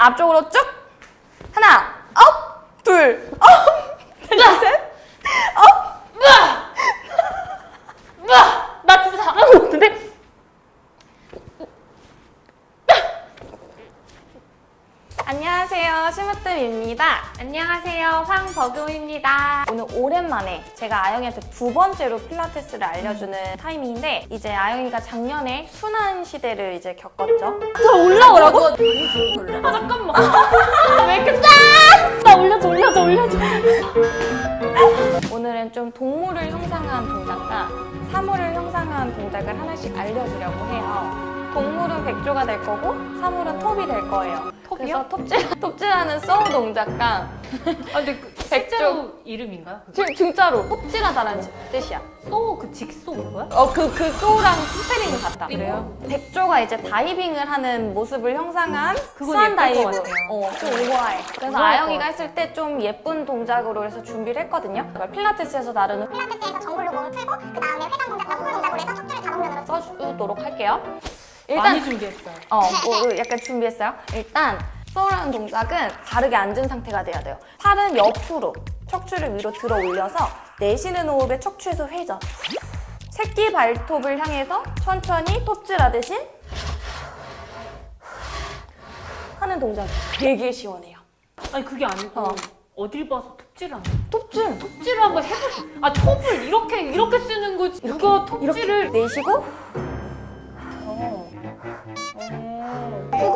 앞쪽으로 쭉. 하나, up, 둘, up, 셋, up. 나 진짜 잘하는 것 같은데? 안녕하세요, 심으뜸입니다. 안녕하세요. 황버금입니다. 오늘 오랜만에 제가 아영이한테 두 번째로 필라테스를 알려주는 타이밍인데 이제 아영이가 작년에 수난 시대를 이제 겪었죠. 저 올라오라고? 아 잠깐만. 아, 왜 이렇게 짠! 나 올려줘 올려줘 올려줘. 오늘은 좀 동물을 형상한 동작과 사물을 형상한 동작을 하나씩 알려주려고 해요. 동물은 백조가 될 거고 사물은 톱이 될 거예요. 그래서 톱질, 톱질하는 saw 동작과 아 근데 그 실제로 이름인가요? 그 진, 진짜로 톱질하다라는 뜻이야. saw, 그 직소 그거야? 어, 그, 그 saw랑 스펠링이 같다. 그래요? 백조가 이제 다이빙을 하는 모습을 형상한 swan 같아요. 어, 좀 우아해. 그래서 아영이가 것 했을 때 좀 예쁜 동작으로 해서 준비를 했거든요. 그걸 필라테스에서 다루는 필라테스에서 정글로 몸을 풀고 그 다음에 회전 동작과 후을 동작으로 해서 척추를 다동면으로 써주도록 할게요. 많이 일단, 준비했어요. 어, 뭐 약간 준비했어요. 일단, 소우라는 동작은 바르게 앉은 상태가 돼야 돼요. 팔은 옆으로 척추를 위로 들어 올려서 내쉬는 호흡에 척추에서 회전. 새끼 발톱을 향해서 천천히 톱질하듯이 하는 동작 되게 시원해요. 아니 그게 아니고 어. 어. 딜 봐서 톱질을 하는 톱질 톱질을 한번 해보세요. 아 톱을 이렇게 이렇게 쓰는 거지. 누가 톱질을 이렇게 내쉬고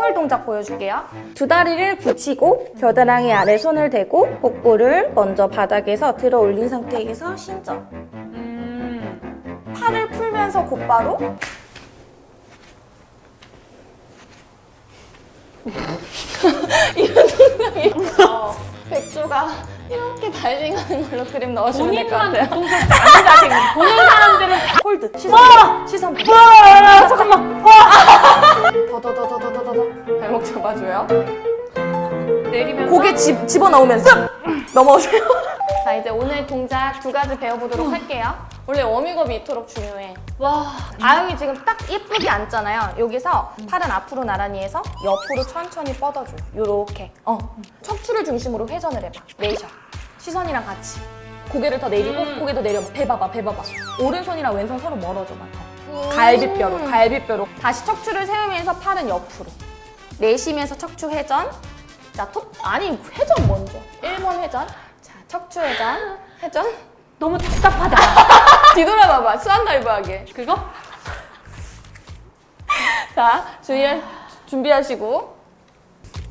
후글 동작 보여줄게요. 두 다리를 붙이고 겨드랑이 아래 손을 대고 복부를 먼저 바닥에서 들어 올린 상태에서 신전. 음. 팔을 풀면서 곧바로 이런 동작이 어, 백조가 이렇게 다이빙하는 걸로 그림 넣으시면 될것 본인만 같아요. 동작 안 자세. 보는 사람들은 홀드 시선 시선 잡아줘요. 내리면서 고개 집, 집어넣으면서 넘어오세요. 자 이제 오늘 동작 두 가지 배워보도록 할게요. 원래 워밍업이 이토록 중요해. 와 아영이 지금 딱 예쁘게 앉잖아요. 여기서 팔은 앞으로 나란히 해서 옆으로 천천히 뻗어줘요. 요렇게. 어. 척추를 중심으로 회전을 해봐. 내쉬어. 시선이랑 같이. 고개를 더 내리고 음. 고개도 내려봐. 배 봐봐, 배 봐봐. 오른손이랑 왼손 서로 멀어져봐. 더. 갈비뼈로, 갈비뼈로. 다시 척추를 세우면서 팔은 옆으로. 내쉬면서 척추 회전. 자, 톱, 아니, 회전 먼저. 1번 회전. 자, 척추 회전. 회전. 너무 답답하다. 뒤돌아봐봐. swan dive 하게. 그거? 자, 주의를 준비하시고.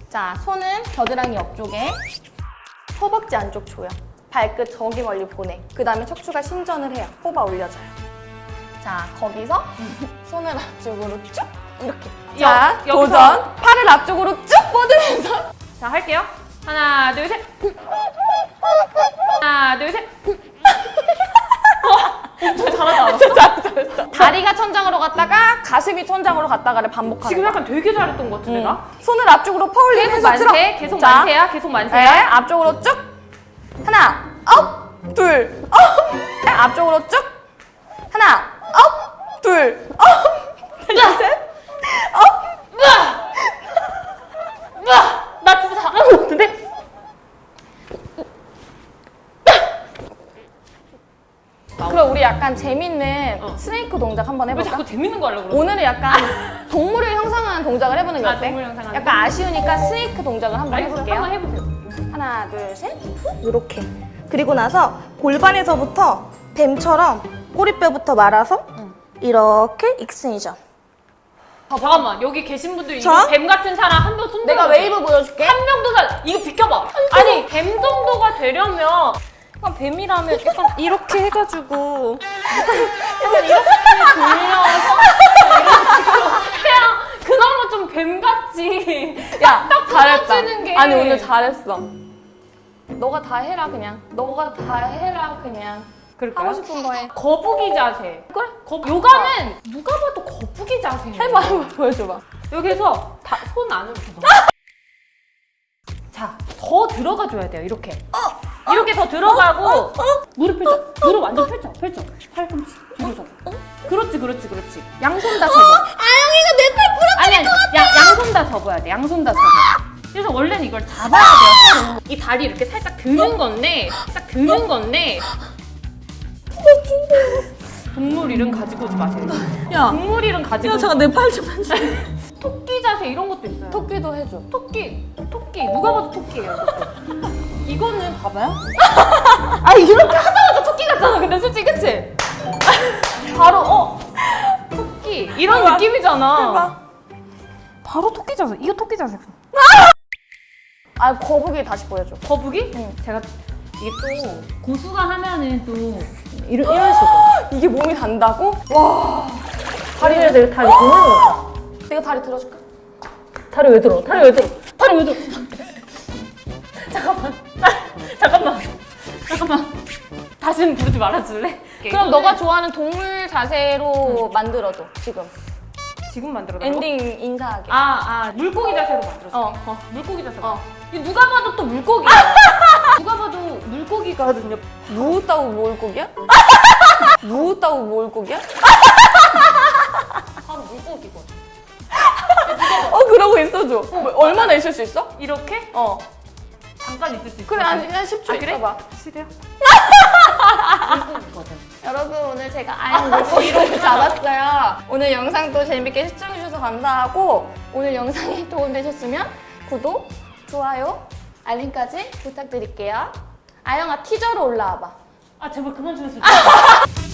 자, 손은 겨드랑이 옆쪽에, 허벅지 안쪽 조여. 발끝 저기 멀리 보내. 그 다음에 척추가 신전을 해요. 뽑아 올려줘요. 자, 거기서 손을 앞쪽으로 쭉 이렇게. 자, 여- 도전. 팔을 앞쪽으로 쭉 뻗으면서. 자 할게요. 하나 둘 셋. 하나 둘 셋. 저 잘한다. 진짜 잘했어. 다리가 천장으로 갔다가 가슴이 천장으로 갔다가를 반복하는 지금. 약간 되게 잘했던 것 같은데 나? 응. 손을 앞쪽으로 계속 퍼올리면서 만세. 계속 자, 만세야, 계속 네, 만세야. 앞쪽으로 쭉. 하나, up, 둘, up. 네, 앞쪽으로 쭉. 하나, up, 둘, up. 하나, 셋, up. 나 진짜 잘하는 것 같은데? 그럼 우리 약간 재밌는 어. snake 동작 한번 왜 해볼까? 자꾸 재밌는 거 하려고 그러지? 오늘은 약간 동물을 형상하는 동작을 해보는 게 아, 어때? 동물 형상하는 약간 아쉬우니까 snake 동작을 한번 알겠어요. 해볼게요. 한번 해보세요. 하나, 둘, 셋, 후, 이렇게. 그리고 나서 골반에서부터 뱀처럼 꼬리뼈부터 말아서 이렇게 extension. 아, 잠깐만 여기 계신 분들 자? 이거 뱀 같은 사람 한 명 손 내가. 웨이브 보여줄게. 한 명도 살 이거 비켜봐. 아니 뱀 정도가 되려면 약간 뱀이라면 약간 이렇게 해가지고 약간 이렇게 돌려서 그냥 그나마 좀 뱀 같지. 야 잘했다. 게. 아니 오늘 잘했어. 너가 다 해라 그냥. 너가 다 해라 그냥. 그럴까요? 하고 싶은 거 해. 거북이 자세. 그래. 거, 요가는 누가 봐도 거북이 자세. 해봐 해봐 보여줘봐. 여기서 다, 손 안으로. 자, 더 들어가 줘야 돼요. 이렇게. 이렇게 더 들어가고 무릎 펼쳐. 무릎 완전 펼쳐. 펼쳐. 팔꿈치 뒤로 잡아. 그렇지, 그렇지, 그렇지. 양손 다 접어. 아영이가 내 팔 부러. 아니, 아니. 야, 양손 다 접어야 돼. 양손 다 접어. 그래서 원래는 이걸 잡아야 돼요 이 다리 이렇게 살짝 드는 건데 딱 드는 건데 동물 이름 가지고 오지 마세요 야, 동물 이름 가지고 야 잠깐 내 팔좀 만져. 토끼 자세 이런 것도 있어요 토끼도 해줘. 토끼 토끼 누가 봐도 토끼예요 이거는 봐봐요 아 이렇게 하자마자 토끼 같잖아. 근데 솔직히 그치? 바로 어 토끼 이런 해봐. 느낌이잖아 해봐. 바로 토끼 자세 이거 토끼 자세 아 거북이 다시 보여줘. 거북이? 응. 제가 이게 또 고수가 하면은 또 이런, 이런 식으로 이게 몸이 단다고? 와. 다리 왜 내가 다리 거 내가 다리 들어줄까? 다리 왜 들어? 다리 왜 들어? 다리 왜 들어? 잠깐만 잠깐만 잠깐만 다시는 부르지 말아줄래? 그럼 너가 좋아하는 동물 자세로 만들어줘 지금. 지금 만들어 엔딩 인사하게. 아, 아, 물고기 자세로 만들었어. 어, 어. 물고기 자세. 어. 누가 봐도 또 물고기야. 누가 봐도 물고기거든요. 무었다고 몰고기야? 무었다고 몰고기야? 바로 물고기거든. 어 그러고 있어줘. 뭐, 얼마나 있을 수 있어? 이렇게 어. 잠깐 있을 수 있어. 그래 한, 한 10초 아, 그래? 있어봐. 싫어요? 여러분 오늘 제가 아영 물고기를 잡았어요. 오늘 영상도 재밌게 시청해주셔서 감사하고 오늘 영상이 도움되셨으면 구독, 좋아요, 알림까지 부탁드릴게요. 아영아 티저로 올라와봐. 아, 제발 그만 좀 해주세요.